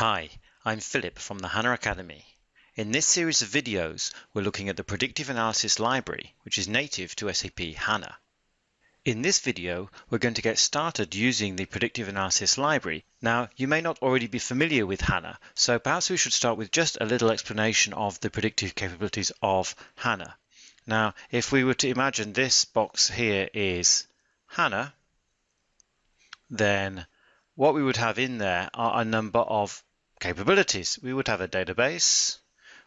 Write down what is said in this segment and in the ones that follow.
Hi, I'm Philip from the HANA Academy. In this series of videos, we're looking at the Predictive Analysis Library, which is native to SAP HANA. In this video, we're going to get started using the Predictive Analysis Library. Now, you may not already be familiar with HANA, so perhaps we should start with just a little explanation of the predictive capabilities of HANA. Now, if we were to imagine this box here is HANA, then what we would have in there are a number of capabilities. We would have a database,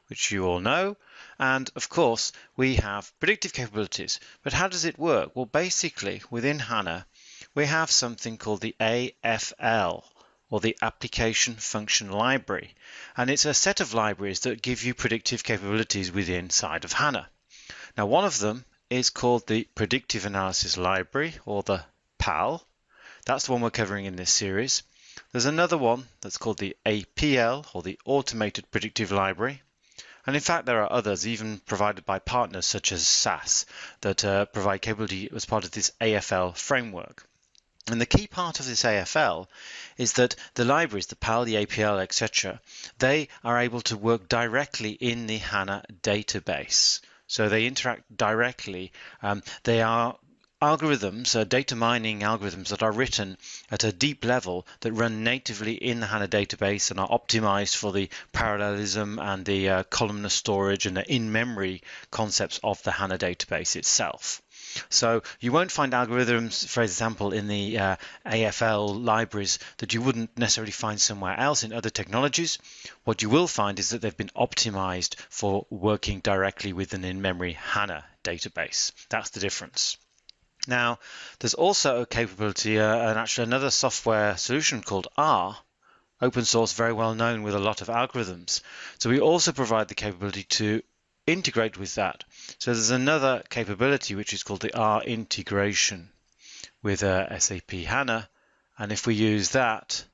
which you all know, and of course we have predictive capabilities. But how does it work? Well, basically within HANA, we have something called the AFL, or the Application Function Library. And it's a set of libraries that give you predictive capabilities within side of HANA. Now, one of them is called the Predictive Analysis Library, or the PAL. That's the one we're covering in this series. There's another one that's called the APL or the Automated Predictive Library. And in fact, there are others, even provided by partners such as SAS, that uh, provide capability as part of this AFL framework. And the key part of this AFL is that the libraries, the PAL, the APL, etc., they are able to work directly in the HANA database. So they interact directly. Um, they are algorithms, uh, data mining algorithms that are written at a deep level that run natively in the HANA database and are optimized for the parallelism and the uh, columnar storage and the in-memory concepts of the HANA database itself. So you won't find algorithms, for example, in the uh, AFL libraries that you wouldn't necessarily find somewhere else in other technologies. What you will find is that they've been optimized for working directly with an in-memory HANA database. That's the difference. Now, there's also a capability, uh, and actually another software solution called R, open source, very well known with a lot of algorithms. So we also provide the capability to integrate with that. So there's another capability which is called the R integration with uh, SAP HANA. And if we use that,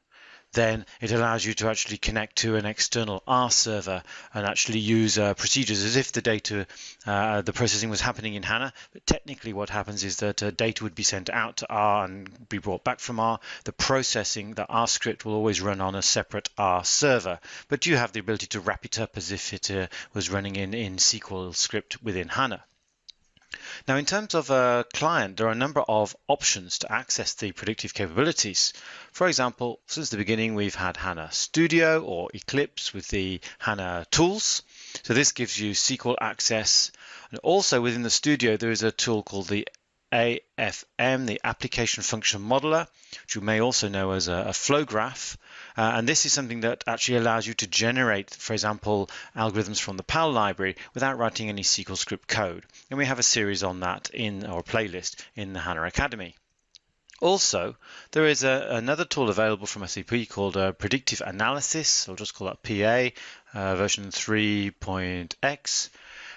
then it allows you to actually connect to an external R server and actually use uh, procedures as if the data, uh, the processing was happening in HANA. But technically, what happens is that uh, data would be sent out to R and be brought back from R. The processing, the R script, will always run on a separate R server, but you have the ability to wrap it up as if it uh, was running in, in SQL script within HANA. Now, in terms of a client, there are a number of options to access the predictive capabilities. For example, since the beginning, we've had HANA Studio or Eclipse with the HANA tools. So this gives you SQL access. And also within the Studio, there is a tool called the AFM, the Application Function Modeler, which you may also know as a, a flow graph. Uh, and this is something that actually allows you to generate, for example, algorithms from the PAL library without writing any SQL script code. And we have a series on that in our playlist in the HANA Academy. Also, there is a, another tool available from SAP called uh, Predictive Analysis. I'll just call that PA, uh, version 3.x.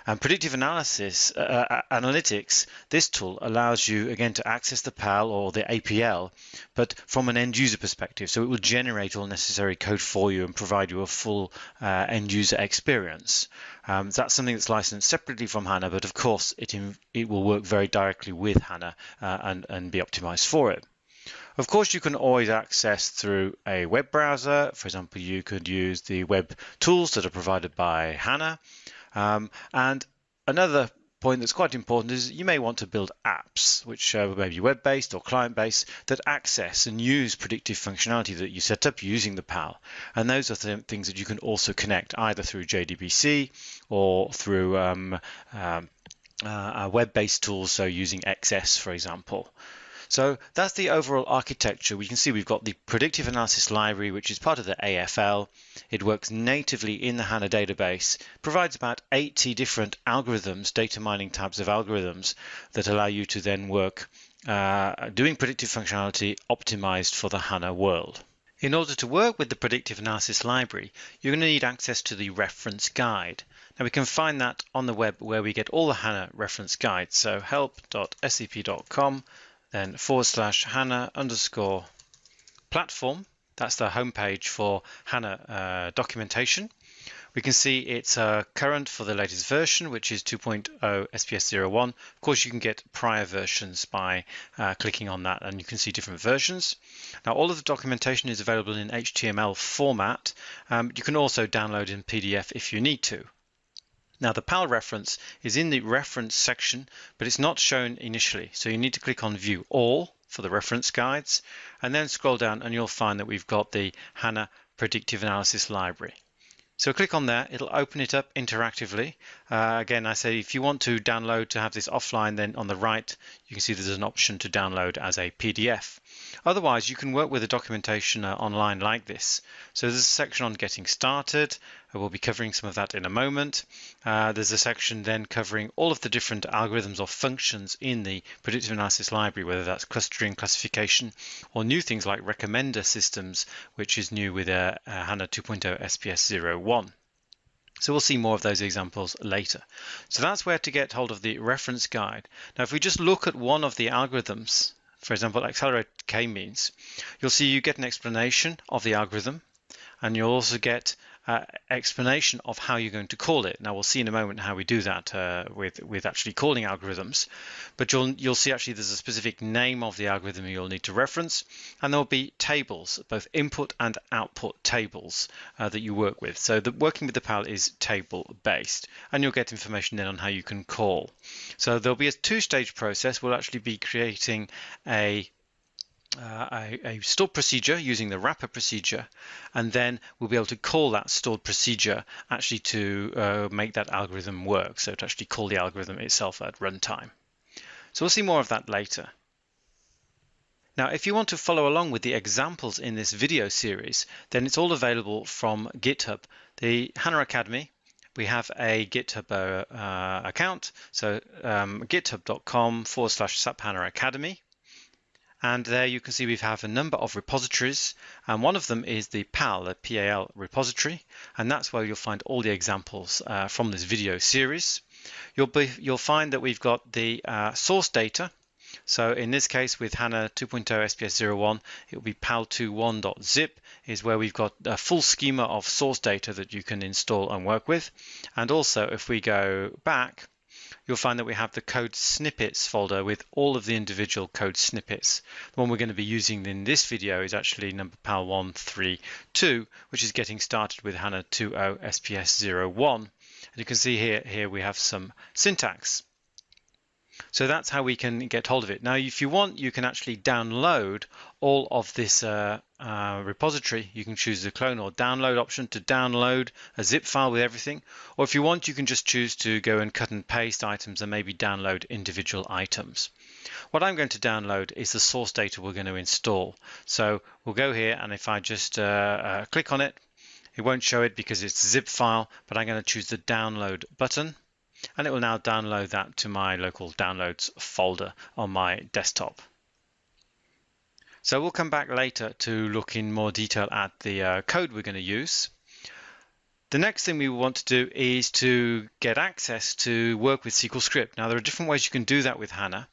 And predictive analysis, uh, uh, analytics, this tool allows you again to access the PAL or the APL, but from an end user perspective. So it will generate all necessary code for you and provide you a full uh, end user experience. Um, that's something that's licensed separately from HANA, but of course it, it will work very directly with HANA uh, and, and be optimized for it. Of course, you can always access through a web browser. For example, you could use the web tools that are provided by HANA. Um, and another point that's quite important is you may want to build apps, which uh, may be web-based or client-based, that access and use predictive functionality that you set up using the PAL. And those are th things that you can also connect either through JDBC or through um, um, uh, web-based tools, so using XS, for example. So that's the overall architecture. We can see we've got the predictive analysis library, which is part of the AFL. It works natively in the HANA database, provides about 80 different algorithms, data mining types of algorithms that allow you to then work uh, doing predictive functionality optimized for the HANA world. In order to work with the predictive analysis library, you're going to need access to the reference guide. Now we can find that on the web where we get all the HANA reference guides. So help.sap.com then forward slash HANA underscore platform. That's the homepage for HANA uh, documentation. We can see it's uh, current for the latest version, which is 2.0 SPS 01. Of course, you can get prior versions by uh, clicking on that and you can see different versions. Now, all of the documentation is available in HTML format. Um, you can also download in PDF if you need to. Now the PAL reference is in the reference section, but it's not shown initially. So you need to click on view all for the reference guides and then scroll down and you'll find that we've got the HANA predictive analysis library. So click on that, it'll open it up interactively. Uh, again, I say if you want to download to have this offline, then on the right, you can see there's an option to download as a PDF. Otherwise, you can work with the documentation uh, online like this. So there's a section on getting started. We'll be covering some of that in a moment. Uh, there's a section then covering all of the different algorithms or functions in the predictive analysis library, whether that's clustering, classification, or new things like recommender systems, which is new with uh, uh HANA 2.0 SPS 01. So we'll see more of those examples later. So that's where to get hold of the reference guide. Now, if we just look at one of the algorithms, for example, accelerate k-means, you'll see you get an explanation of the algorithm and you'll also get uh, explanation of how you're going to call it. Now we'll see in a moment how we do that uh, with with actually calling algorithms, but you'll you'll see actually there's a specific name of the algorithm you'll need to reference, and there'll be tables, both input and output tables uh, that you work with. So the working with the PAL is table based, and you'll get information then on how you can call. So there'll be a two-stage process. We'll actually be creating a uh, a, a, stored procedure using the wrapper procedure, and then we'll be able to call that stored procedure actually to uh, make that algorithm work, so to actually call the algorithm itself at runtime. So we'll see more of that later. Now, if you want to follow along with the examples in this video series, then it's all available from GitHub. The HANA Academy, we have a GitHub uh, account, so um, github.com forward slash SAP HANA Academy. And there you can see we have a number of repositories and one of them is the PAL, the PAL repository and that's where you'll find all the examples uh, from this video series. You'll, be, you'll find that we've got the uh, source data so in this case with HANA 2.0 SPS 01 it will be pal21.zip is where we've got a full schema of source data that you can install and work with and also if we go back you'll find that we have the code snippets folder with all of the individual code snippets. The one we're going to be using in this video is actually number PAL 132, which is getting started with HANA 2.0 SPS 01. And you can see here, here we have some syntax. So that's how we can get hold of it. Now, if you want, you can actually download all of this uh, uh, repository. You can choose the clone or download option to download a zip file with everything. Or if you want, you can just choose to go and cut and paste items and maybe download individual items. What I'm going to download is the source data we're going to install. So we'll go here and if I just uh, uh click on it, it won't show it because it's a zip file, but I'm going to choose the download button and it will now download that to my local downloads folder on my desktop. So we'll come back later to look in more detail at the uh, code we're going to use. The next thing we want to do is to get access to work with SQL Script. Now there are different ways you can do that with HANA.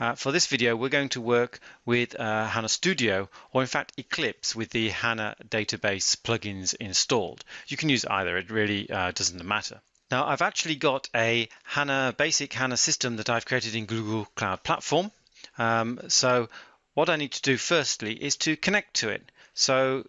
Uh, for this video, we're going to work with uh, HANA Studio, or in fact Eclipse with the HANA database plugins installed. You can use either, it really uh, doesn't matter. Now I've actually got a HANA basic HANA system that I've created in Google Cloud Platform. Um, so what I need to do firstly is to connect to it. So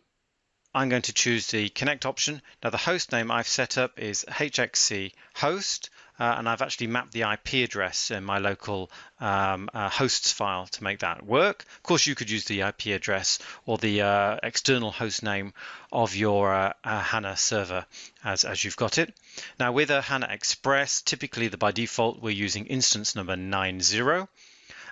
I'm going to choose the connect option. Now the host name I've set up is hxe host uh, and I've actually mapped the IP address in my local um, uh, hosts file to make that work. Of course, you could use the IP address or the uh, external host name of your uh, uh, HANA server as, as you've got it. Now with a HANA Express, typically the by default we're using instance number 90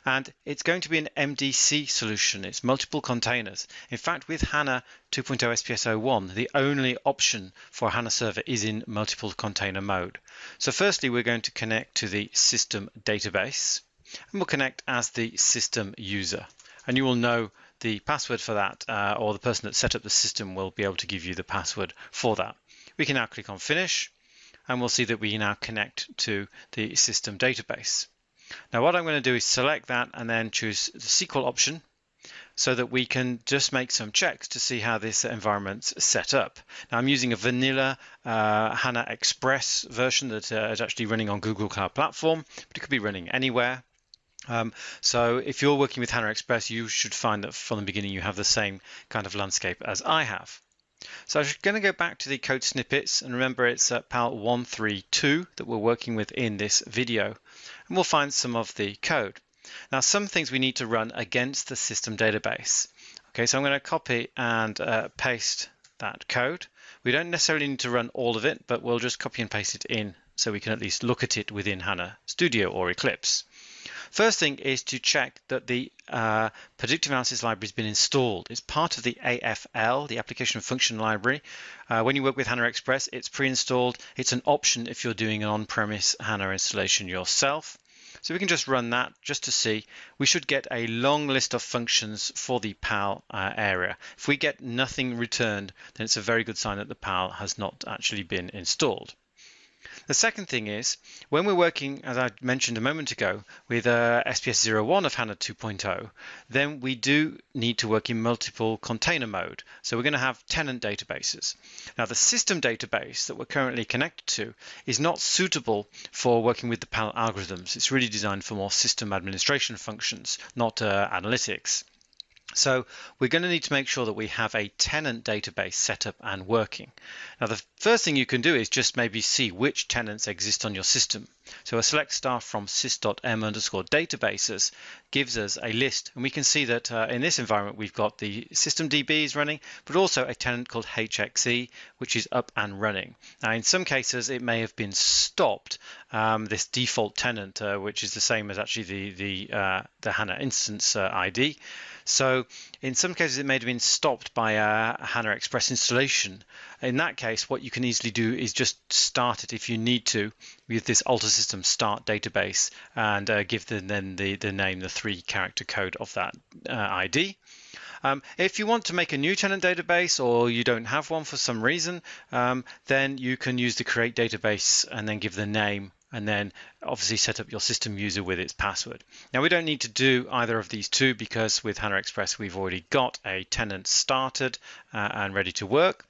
and it's going to be an MDC solution. It's multiple containers. In fact, with HANA 2.0 SPS 01, the only option for HANA server is in multiple container mode. So firstly, we're going to connect to the system database and we'll connect as the system user. And you will know the password for that uh, or the person that set up the system will be able to give you the password for that. We can now click on finish and we'll see that we now connect to the system database. Now what I'm going to do is select that and then choose the SQL option. so that we can just make some checks to see how this environment's set up. Now I'm using a vanilla uh, HANA Express version that uh, is actually running on Google Cloud Platform, but it could be running anywhere. Um, so if you're working with HANA Express, you should find that from the beginning you have the same kind of landscape as I have. So I'm going to go back to the code snippets and remember it's at PAL 132 that we're working with in this video and we'll find some of the code. Now some things we need to run against the system database. Okay, so I'm going to copy and uh, paste that code. We don't necessarily need to run all of it, but we'll just copy and paste it in so we can at least look at it within HANA Studio or Eclipse. First thing is to check that the uh, predictive analysis library has been installed. It's part of the AFL, the application function library. Uh, when you work with HANA Express, it's pre-installed. It's an option if you're doing an on-premise HANA installation yourself. So we can just run that just to see. We should get a long list of functions for the PAL uh, area. If we get nothing returned, then it's a very good sign that the PAL has not actually been installed. The second thing is when we're working, as I mentioned a moment ago, with uh, SPS 01 of HANA 2.0, then we do need to work in multiple container mode. So we're going to have tenant databases. Now the system database that we're currently connected to is not suitable for working with the PAL algorithms. It's really designed for more system administration functions, not uh, analytics. So we're going to need to make sure that we have a tenant database set up and working. Now the first thing you can do is just maybe see which tenants exist on your system. So a select star from sys.m underscore databases gives us a list and we can see that uh, in this environment we've got the system DBs running but also a tenant called HXE which is up and running. Now in some cases it may have been stopped um, this default tenant uh, which is the same as actually the the, uh, the HANA instance uh, ID so in some cases, it may have been stopped by a HANA Express installation. In that case, what you can easily do is just start it if you need to with this alter system start database and uh, give the, then the, the name, the three character code of that uh, ID. Um, if you want to make a new tenant database or you don't have one for some reason, um, then you can use the create database and then give the name and then obviously set up your system user with its password. Now we don't need to do either of these two because with HANA Express we've already got a tenant started uh, and ready to work.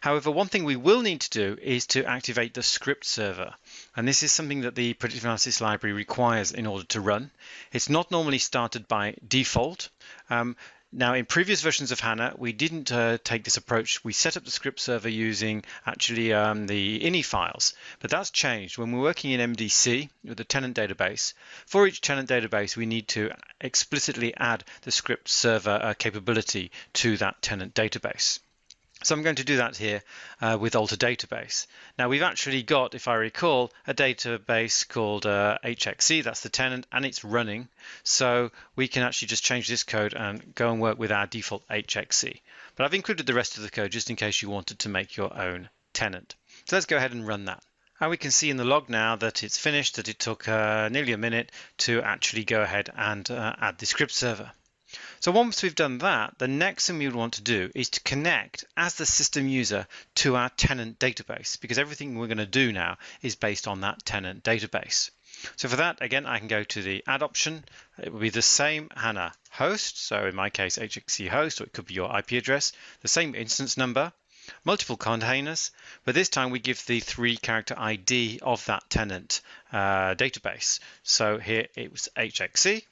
However, one thing we will need to do is to activate the script server. And this is something that the predictive analysis library requires in order to run. It's not normally started by default. Um, now, in previous versions of HANA, we didn't uh, take this approach. We set up the script server using actually um, the ini files, but that's changed. When we're working in MDC with the tenant database, for each tenant database, we need to explicitly add the script server uh, capability to that tenant database. So I'm going to do that here uh, with Alter Database. Now we've actually got, if I recall, a database called uh, HXE, that's the tenant, and it's running. So we can actually just change this code and go and work with our default HXE. But I've included the rest of the code just in case you wanted to make your own tenant. So let's go ahead and run that. And we can see in the log now that it's finished, that it took uh, nearly a minute to actually go ahead and uh, add the script server. So once we've done that, the next thing we would want to do is to connect as the system user to our tenant database because everything we're going to do now is based on that tenant database. So for that, again, I can go to the add option. It will be the same HANA host. So in my case, HXE host, or it could be your IP address, the same instance number, multiple containers, but this time we give the three character ID of that tenant uh, database. So here it was HXE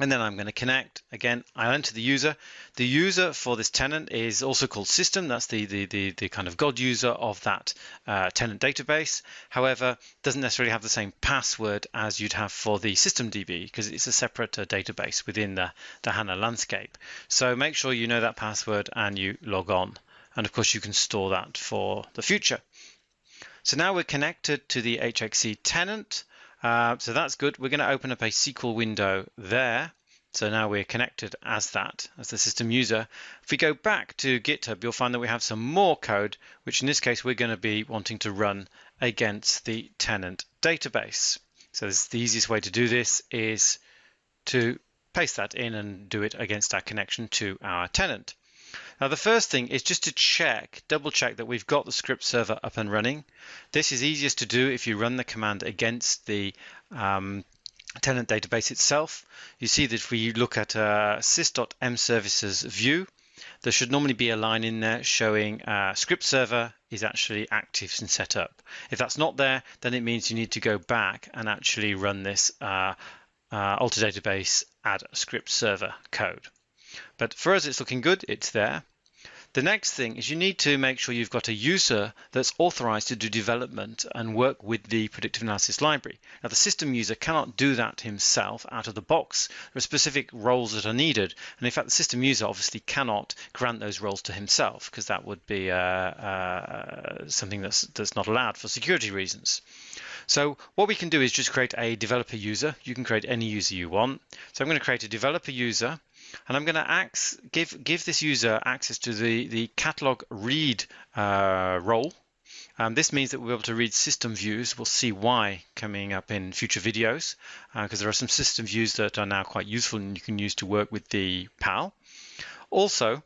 and then I'm going to connect. Again, I'll enter the user. The user for this tenant is also called system. That's the, the, the, the kind of God user of that uh, tenant database. However, doesn't necessarily have the same password as you'd have for the system DB because it's a separate uh, database within the, the HANA landscape. So make sure you know that password and you log on. And of course, you can store that for the future. So now we're connected to the HXE tenant. Uh, so that's good. We're going to open up a SQL window there. So now we're connected as that, as the system user. If we go back to GitHub, you'll find that we have some more code, which in this case we're going to be wanting to run against the tenant database. So this, the easiest way to do this is to paste that in and do it against our connection to our tenant. Now the first thing is just to check, double check that we've got the script server up and running. This is easiest to do if you run the command against the um, tenant database itself, you see that if we look at uh, sys.mservices view, there should normally be a line in there showing uh, script server is actually active and set up. If that's not there, then it means you need to go back and actually run this uh, uh, alter database add script server code. But for us, it's looking good. It's there. The next thing is you need to make sure you've got a user that's authorized to do development and work with the predictive analysis library. Now the system user cannot do that himself out of the box. There are specific roles that are needed and in fact the system user obviously cannot grant those roles to himself because that would be uh, uh, something that's, that's not allowed for security reasons. So what we can do is just create a developer user. You can create any user you want. So I'm going to create a developer user and I'm going to give give this user access to the the catalog read uh, role. Um, this means that we'll be able to read system views. We'll see why coming up in future videos because uh, there are some system views that are now quite useful and you can use to work with the PAL. Also,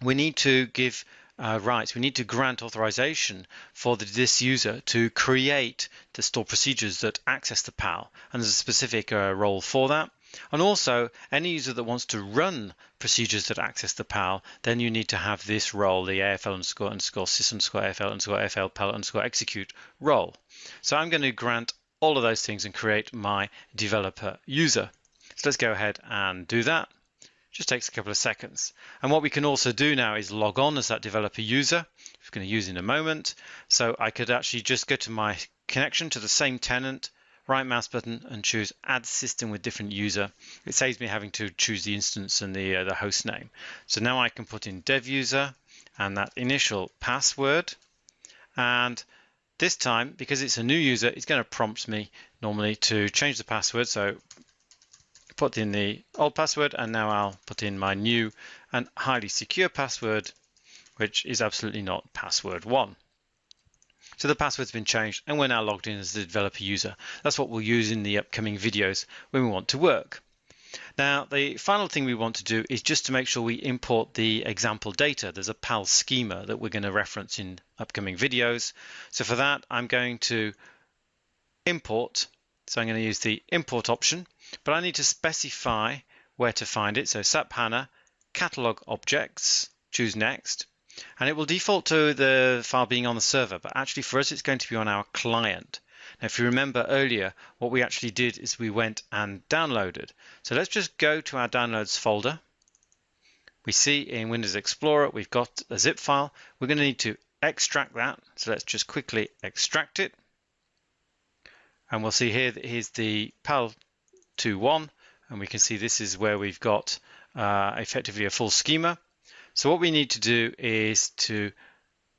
we need to give uh, rights. We need to grant authorization for the, this user to create the stored procedures that access the PAL, and there's a specific uh, role for that. And also, any user that wants to run procedures that access the PAL, then you need to have this role, the AFL underscore underscore sys underscore AFL underscore AFL PAL underscore execute role. So I'm going to grant all of those things and create my developer user. So let's go ahead and do that. Just takes a couple of seconds. And what we can also do now is log on as that developer user. We're going to use in a moment. So I could actually just go to my connection to the same tenant right mouse button and choose add system with different user. It saves me having to choose the instance and the, uh, the host name. So now I can put in dev user and that initial password. And this time, because it's a new user, it's going to prompt me normally to change the password. So put in the old password and now I'll put in my new and highly secure password, which is absolutely not password one. So the password's been changed and we're now logged in as the developer user. That's what we'll use in the upcoming videos when we want to work. Now, the final thing we want to do is just to make sure we import the example data. There's a PAL schema that we're going to reference in upcoming videos. So for that, I'm going to import. So I'm going to use the import option, but I need to specify where to find it. So SAP HANA, catalog objects, choose next and it will default to the file being on the server, but actually for us it's going to be on our client. Now if you remember earlier, what we actually did is we went and downloaded. So let's just go to our downloads folder. We see in Windows Explorer we've got a zip file. We're going to need to extract that. So let's just quickly extract it. And we'll see here that here's the PAL21 and we can see this is where we've got uh, effectively a full schema. So what we need to do is to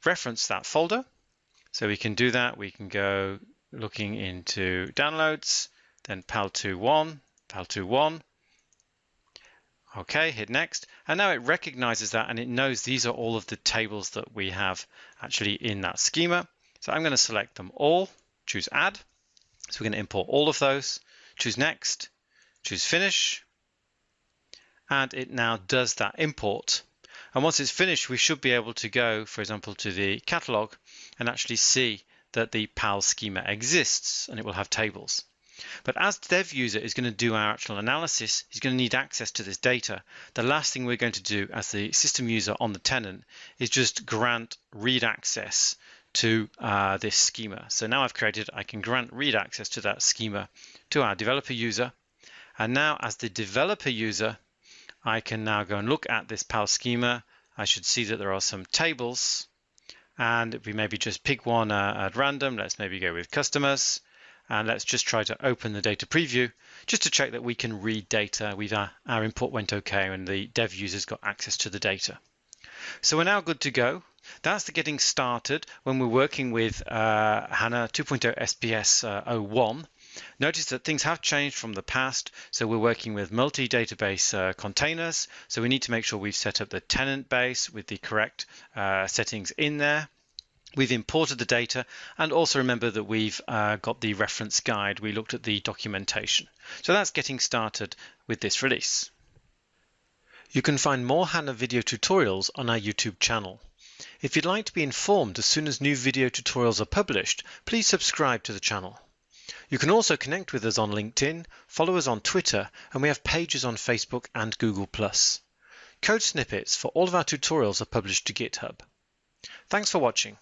reference that folder. So we can do that. We can go looking into downloads, then PAL21, PAL21. Okay, hit next. And now it recognizes that and it knows these are all of the tables that we have actually in that schema. So I'm going to select them all, choose add. So we're going to import all of those, choose next, choose finish. And it now does that import and once it's finished, we should be able to go, for example, to the catalog and actually see that the PAL schema exists and it will have tables. But as the dev user is going to do our actual analysis, he's going to need access to this data. The last thing we're going to do as the system user on the tenant is just grant read access to uh, this schema. So now I've created, I can grant read access to that schema to our developer user. And now as the developer user, I can now go and look at this PAL schema. I should see that there are some tables and we maybe just pick one uh, at random. Let's maybe go with customers and let's just try to open the data preview just to check that we can read data. We've, uh, our import went okay and the dev users got access to the data. So we're now good to go. That's the getting started when we're working with uh, HANA 2.0 SPS uh, 01 Notice that things have changed from the past. So we're working with multi-database uh, containers. So we need to make sure we've set up the tenant base with the correct uh, settings in there. We've imported the data and also remember that we've uh, got the reference guide. We looked at the documentation. So that's getting started with this release. You can find more HANA video tutorials on our YouTube channel. If you'd like to be informed as soon as new video tutorials are published, please subscribe to the channel. You can also connect with us on LinkedIn, follow us on Twitter, and we have pages on Facebook and Google+. Code snippets for all of our tutorials are published to GitHub. Thanks for watching.